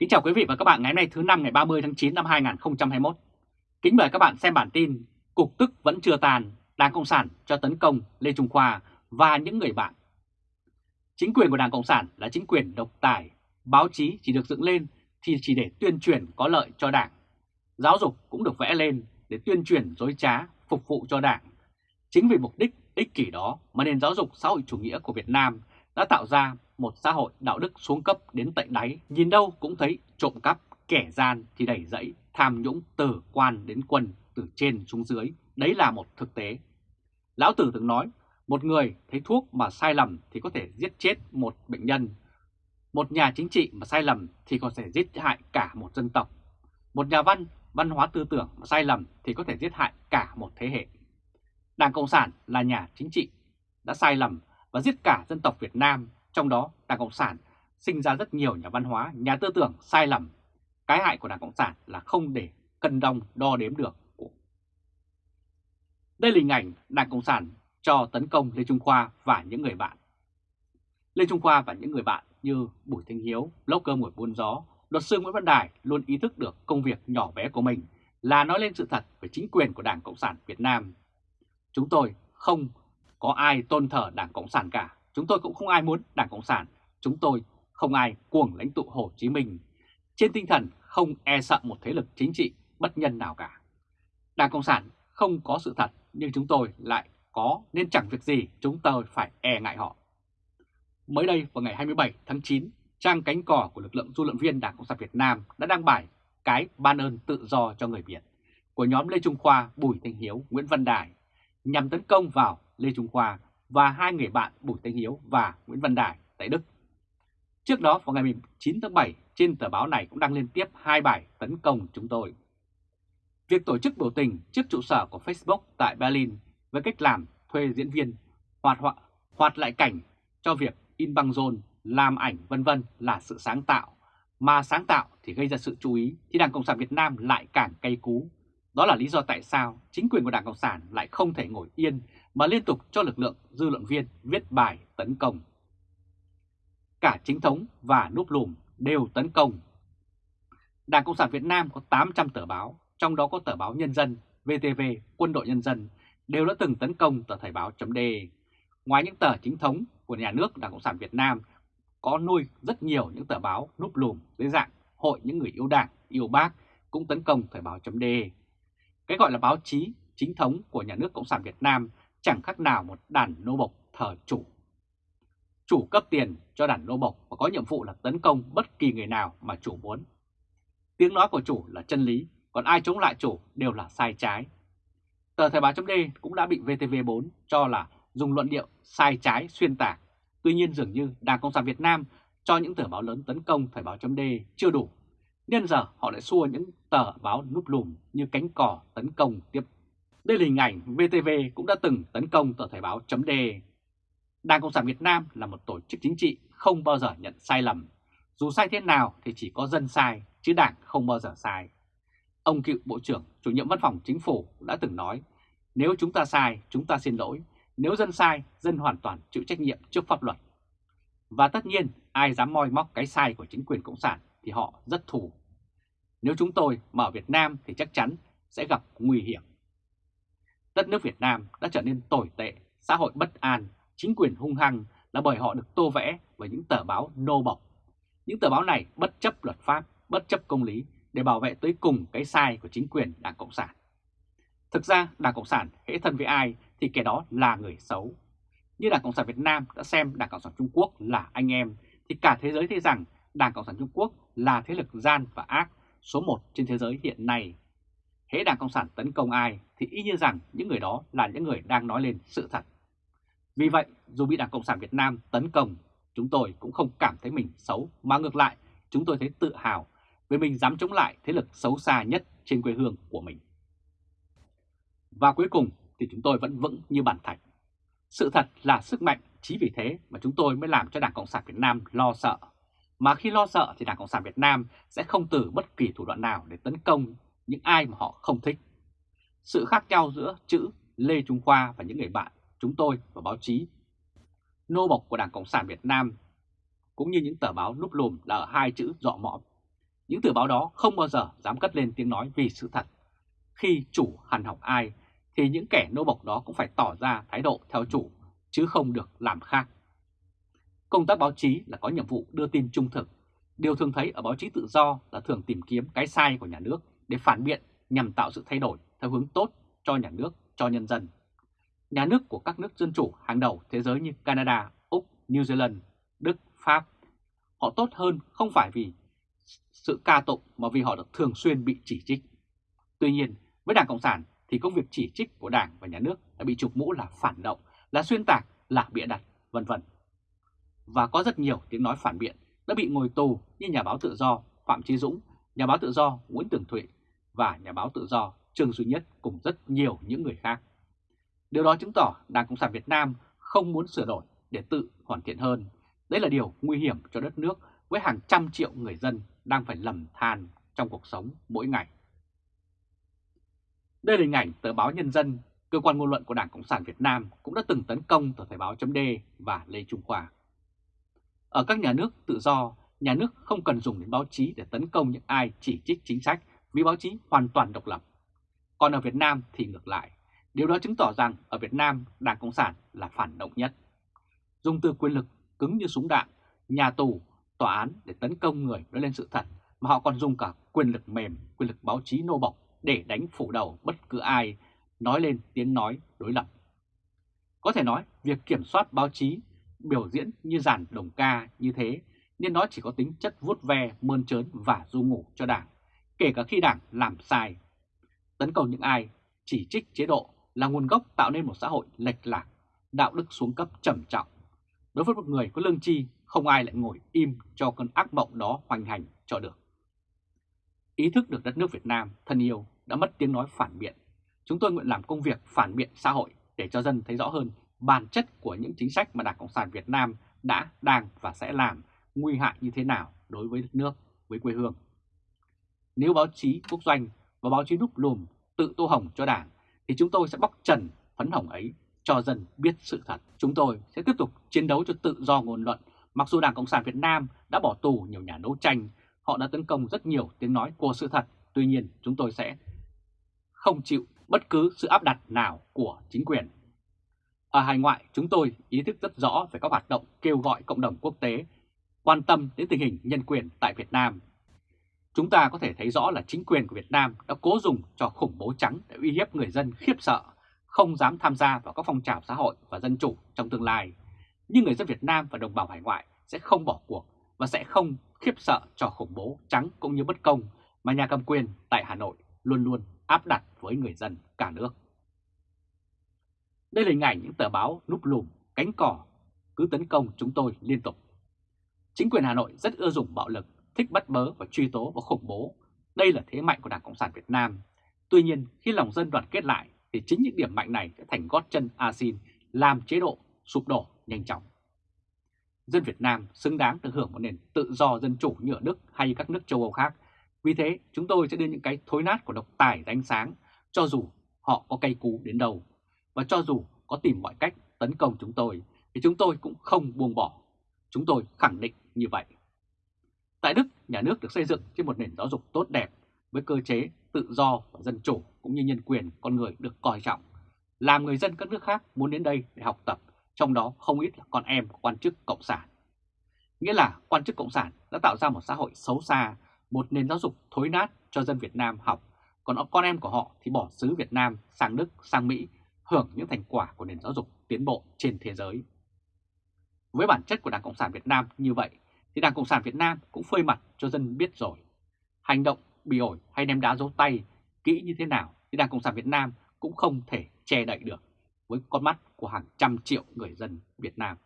Kính chào quý vị và các bạn ngày hôm nay thứ năm ngày 30 tháng 9 năm 2021. Kính mời các bạn xem bản tin Cục tức vẫn chưa tàn, Đảng Cộng sản cho tấn công Lê Trung Khoa và những người bạn. Chính quyền của Đảng Cộng sản là chính quyền độc tài, báo chí chỉ được dựng lên thì chỉ để tuyên truyền có lợi cho Đảng. Giáo dục cũng được vẽ lên để tuyên truyền dối trá, phục vụ cho Đảng. Chính vì mục đích ích kỷ đó mà nền giáo dục xã hội chủ nghĩa của Việt Nam đã tạo ra một xã hội đạo đức xuống cấp đến tận đáy, nhìn đâu cũng thấy trộm cắp, kẻ gian thì đẩy dẫy, tham nhũng từ quan đến quân, từ trên xuống dưới, đấy là một thực tế. Lão Tử từng nói, một người thấy thuốc mà sai lầm thì có thể giết chết một bệnh nhân, một nhà chính trị mà sai lầm thì có thể giết hại cả một dân tộc, một nhà văn, văn hóa tư tưởng mà sai lầm thì có thể giết hại cả một thế hệ. Đảng Cộng sản là nhà chính trị đã sai lầm và giết cả dân tộc Việt Nam, trong đó Đảng Cộng sản sinh ra rất nhiều nhà văn hóa, nhà tư tưởng sai lầm. Cái hại của Đảng Cộng sản là không để cân đong đo đếm được. Đây là hình ảnh Đảng Cộng sản cho tấn công Lê Trung Khoa và những người bạn. Lê Trung Khoa và những người bạn như Bùi Thanh Hiếu, lốc cơm ngồi buôn gió, luật sư Nguyễn Văn Đài luôn ý thức được công việc nhỏ bé của mình là nói lên sự thật về chính quyền của Đảng Cộng sản Việt Nam. Chúng tôi không có ai tôn thờ Đảng Cộng sản cả. Chúng tôi cũng không ai muốn Đảng Cộng sản. Chúng tôi không ai cuồng lãnh tụ Hồ Chí Minh. Trên tinh thần không e sợ một thế lực chính trị bất nhân nào cả. Đảng Cộng sản không có sự thật nhưng chúng tôi lại có nên chẳng việc gì chúng tôi phải e ngại họ. Mới đây vào ngày 27 tháng 9, trang cánh cỏ của lực lượng du luận viên Đảng Cộng sản Việt Nam đã đăng bài cái ban ơn tự do cho người Việt của nhóm Lê Trung Khoa, Bùi Thanh Hiếu, Nguyễn Văn Đài nhằm tấn công vào Lê Trung Khoa và hai người bạn Bùi Thanh Hiếu và Nguyễn Văn Đài tại Đức. Trước đó vào ngày 19 tháng 7, trên tờ báo này cũng đăng liên tiếp hai bài tấn công chúng tôi. Việc tổ chức biểu tình trước trụ sở của Facebook tại Berlin với cách làm thuê diễn viên hoạt họa hoạt lại cảnh cho việc in băng rôn, làm ảnh vân vân là sự sáng tạo, mà sáng tạo thì gây ra sự chú ý thì Đảng Cộng sản Việt Nam lại càng cay cú. Đó là lý do tại sao chính quyền của Đảng Cộng sản lại không thể ngồi yên mà liên tục cho lực lượng dư luận viên viết bài tấn công. Cả chính thống và núp lùm đều tấn công. Đảng Cộng sản Việt Nam có 800 tờ báo, trong đó có tờ báo Nhân dân, VTV, Quân đội Nhân dân, đều đã từng tấn công tờ Thời báo .d. Ngoài những tờ chính thống của nhà nước Đảng Cộng sản Việt Nam, có nuôi rất nhiều những tờ báo núp lùm dưới dạng Hội những người yêu Đảng, yêu bác cũng tấn công Thời báo .d. Cái gọi là báo chí chính thống của nhà nước Cộng sản Việt Nam chẳng khác nào một đàn nô bộc thờ chủ. Chủ cấp tiền cho đàn nô bộc và có nhiệm vụ là tấn công bất kỳ người nào mà chủ muốn. Tiếng nói của chủ là chân lý, còn ai chống lại chủ đều là sai trái. Tờ Thời báo chấm cũng đã bị VTV4 cho là dùng luận điệu sai trái xuyên tạc. Tuy nhiên dường như Đảng Cộng sản Việt Nam cho những tờ báo lớn tấn công Thời báo chấm chưa đủ. Nên giờ họ lại xua những tờ báo núp lùm như cánh cỏ tấn công tiếp đây là hình ảnh VTV cũng đã từng tấn công tờ Thời báo chấm Đảng Cộng sản Việt Nam là một tổ chức chính trị không bao giờ nhận sai lầm. Dù sai thế nào thì chỉ có dân sai, chứ đảng không bao giờ sai. Ông cựu Bộ trưởng, chủ nhiệm văn phòng chính phủ đã từng nói, nếu chúng ta sai, chúng ta xin lỗi. Nếu dân sai, dân hoàn toàn chịu trách nhiệm trước pháp luật. Và tất nhiên, ai dám moi móc cái sai của chính quyền Cộng sản thì họ rất thù. Nếu chúng tôi mà ở Việt Nam thì chắc chắn sẽ gặp nguy hiểm. Đất nước Việt Nam đã trở nên tồi tệ, xã hội bất an, chính quyền hung hăng là bởi họ được tô vẽ với những tờ báo nô bộc. Những tờ báo này bất chấp luật pháp, bất chấp công lý để bảo vệ tới cùng cái sai của chính quyền Đảng Cộng sản. Thực ra Đảng Cộng sản hễ thân với ai thì kẻ đó là người xấu. Như Đảng Cộng sản Việt Nam đã xem Đảng Cộng sản Trung Quốc là anh em thì cả thế giới thấy rằng Đảng Cộng sản Trung Quốc là thế lực gian và ác số 1 trên thế giới hiện nay hễ Đảng Cộng sản tấn công ai thì y như rằng những người đó là những người đang nói lên sự thật. Vì vậy, dù bị Đảng Cộng sản Việt Nam tấn công, chúng tôi cũng không cảm thấy mình xấu, mà ngược lại, chúng tôi thấy tự hào vì mình dám chống lại thế lực xấu xa nhất trên quê hương của mình. Và cuối cùng thì chúng tôi vẫn vững như bàn thạch. Sự thật là sức mạnh, chỉ vì thế mà chúng tôi mới làm cho Đảng Cộng sản Việt Nam lo sợ. Mà khi lo sợ thì Đảng Cộng sản Việt Nam sẽ không từ bất kỳ thủ đoạn nào để tấn công những ai mà họ không thích. Sự khác nhau giữa chữ Lê Trung Khoa và những người bạn chúng tôi và báo chí nô bộc của Đảng Cộng sản Việt Nam cũng như những tờ báo núp lùm là ở hai chữ dọ mõm. những tờ báo đó không bao giờ dám cất lên tiếng nói vì sự thật. Khi chủ hằn học ai, thì những kẻ nô bộc đó cũng phải tỏ ra thái độ theo chủ, chứ không được làm khác. Công tác báo chí là có nhiệm vụ đưa tin trung thực. Điều thường thấy ở báo chí tự do là thường tìm kiếm cái sai của nhà nước để phản biện nhằm tạo sự thay đổi theo hướng tốt cho nhà nước, cho nhân dân. Nhà nước của các nước dân chủ hàng đầu thế giới như Canada, Úc, New Zealand, Đức, Pháp, họ tốt hơn không phải vì sự ca tụng mà vì họ được thường xuyên bị chỉ trích. Tuy nhiên, với Đảng Cộng sản thì công việc chỉ trích của Đảng và Nhà nước đã bị chụp mũ là phản động, là xuyên tạc, là bịa đặt, vân vân. Và có rất nhiều tiếng nói phản biện đã bị ngồi tù như nhà báo tự do Phạm Chí Dũng, nhà báo tự do Nguyễn Tường Thụy và nhà báo tự do Trương Duy Nhất cùng rất nhiều những người khác. Điều đó chứng tỏ Đảng Cộng sản Việt Nam không muốn sửa đổi để tự hoàn thiện hơn. Đây là điều nguy hiểm cho đất nước với hàng trăm triệu người dân đang phải lầm than trong cuộc sống mỗi ngày. Đây là hình ảnh tờ báo Nhân dân, cơ quan ngôn luận của Đảng Cộng sản Việt Nam cũng đã từng tấn công tờ Thời báo chấm và Lê Trung Khoa. Ở các nhà nước tự do, nhà nước không cần dùng đến báo chí để tấn công những ai chỉ trích chính sách vì báo chí hoàn toàn độc lập. Còn ở Việt Nam thì ngược lại, điều đó chứng tỏ rằng ở Việt Nam Đảng Cộng sản là phản động nhất. Dùng từ quyền lực cứng như súng đạn, nhà tù, tòa án để tấn công người nói lên sự thật, mà họ còn dùng cả quyền lực mềm, quyền lực báo chí nô bộc để đánh phủ đầu bất cứ ai nói lên tiếng nói đối lập. Có thể nói, việc kiểm soát báo chí biểu diễn như dàn đồng ca như thế nên nó chỉ có tính chất vuốt ve, mơn trớn và du ngủ cho đảng, kể cả khi đảng làm sai. Tấn công những ai chỉ trích chế độ là nguồn gốc tạo nên một xã hội lệch lạc, đạo đức xuống cấp trầm trọng. Đối với một người có lương tri, không ai lại ngồi im cho cơn ác mộng đó hoành hành cho được. Ý thức được đất nước Việt Nam thân yêu đã mất tiếng nói phản biện. Chúng tôi nguyện làm công việc phản biện xã hội để cho dân thấy rõ hơn bản chất của những chính sách mà Đảng Cộng sản Việt Nam đã, đang và sẽ làm nguy hại như thế nào đối với đất nước, với quê hương. Nếu báo chí quốc doanh và báo chí núp lùm tự tô hồng cho Đảng thì chúng tôi sẽ bóc trần phấn hồng ấy cho dân biết sự thật. Chúng tôi sẽ tiếp tục chiến đấu cho tự do ngôn luận. Mặc dù Đảng Cộng sản Việt Nam đã bỏ tù nhiều nhà đấu tranh, họ đã tấn công rất nhiều tiếng nói của sự thật. Tuy nhiên, chúng tôi sẽ không chịu bất cứ sự áp đặt nào của chính quyền. Ở hải ngoại, chúng tôi ý thức rất rõ về các hoạt động kêu gọi cộng đồng quốc tế quan tâm đến tình hình nhân quyền tại Việt Nam. Chúng ta có thể thấy rõ là chính quyền của Việt Nam đã cố dùng cho khủng bố trắng để uy hiếp người dân khiếp sợ, không dám tham gia vào các phong trào xã hội và dân chủ trong tương lai. Nhưng người dân Việt Nam và đồng bào hải ngoại sẽ không bỏ cuộc và sẽ không khiếp sợ cho khủng bố trắng cũng như bất công mà nhà cầm quyền tại Hà Nội luôn luôn áp đặt với người dân cả nước. Đây là hình ảnh những tờ báo núp lùm, cánh cỏ cứ tấn công chúng tôi liên tục. Chính quyền Hà Nội rất ưa dùng bạo lực, thích bắt bớ và truy tố và khủng bố. Đây là thế mạnh của Đảng Cộng sản Việt Nam. Tuy nhiên, khi lòng dân đoàn kết lại thì chính những điểm mạnh này sẽ thành gót chân asin làm chế độ sụp đổ nhanh chóng. Dân Việt Nam xứng đáng được hưởng một nền tự do dân chủ như ở Đức hay các nước châu Âu khác. Vì thế, chúng tôi sẽ đưa những cái thối nát của độc tài đánh sáng, cho dù họ có cây cú đến đâu. Và cho dù có tìm mọi cách tấn công chúng tôi, thì chúng tôi cũng không buông bỏ. Chúng tôi khẳng định như vậy. Tại Đức, nhà nước được xây dựng trên một nền giáo dục tốt đẹp với cơ chế tự do và dân chủ cũng như nhân quyền con người được coi trọng. Làm người dân các nước khác muốn đến đây để học tập, trong đó không ít là con em của quan chức Cộng sản. Nghĩa là quan chức Cộng sản đã tạo ra một xã hội xấu xa, một nền giáo dục thối nát cho dân Việt Nam học, còn con em của họ thì bỏ xứ Việt Nam sang Đức, sang Mỹ hưởng những thành quả của nền giáo dục tiến bộ trên thế giới. Với bản chất của Đảng Cộng sản Việt Nam như vậy, thì Đảng Cộng sản Việt Nam cũng phơi mặt cho dân biết rồi. Hành động bị ổi hay ném đá dấu tay kỹ như thế nào thì Đảng Cộng sản Việt Nam cũng không thể che đậy được với con mắt của hàng trăm triệu người dân Việt Nam.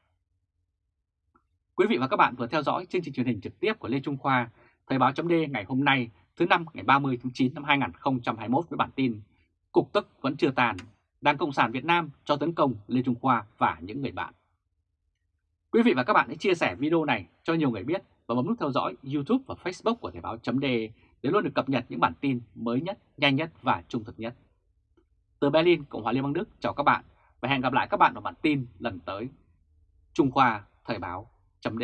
Quý vị và các bạn vừa theo dõi chương trình truyền hình trực tiếp của Lê Trung Khoa, Thời báo chấm ngày hôm nay thứ năm ngày 30 tháng 9 năm 2021 với bản tin Cục tức vẫn chưa tàn, Đảng Cộng sản Việt Nam cho tấn công Lê Trung Khoa và những người bạn. Quý vị và các bạn hãy chia sẻ video này cho nhiều người biết và bấm nút theo dõi YouTube và Facebook của Thời báo chấm để luôn được cập nhật những bản tin mới nhất, nhanh nhất và trung thực nhất. Từ Berlin, Cộng hòa Liên bang Đức chào các bạn và hẹn gặp lại các bạn ở bản tin lần tới. Trung Khoa Thời báo chấm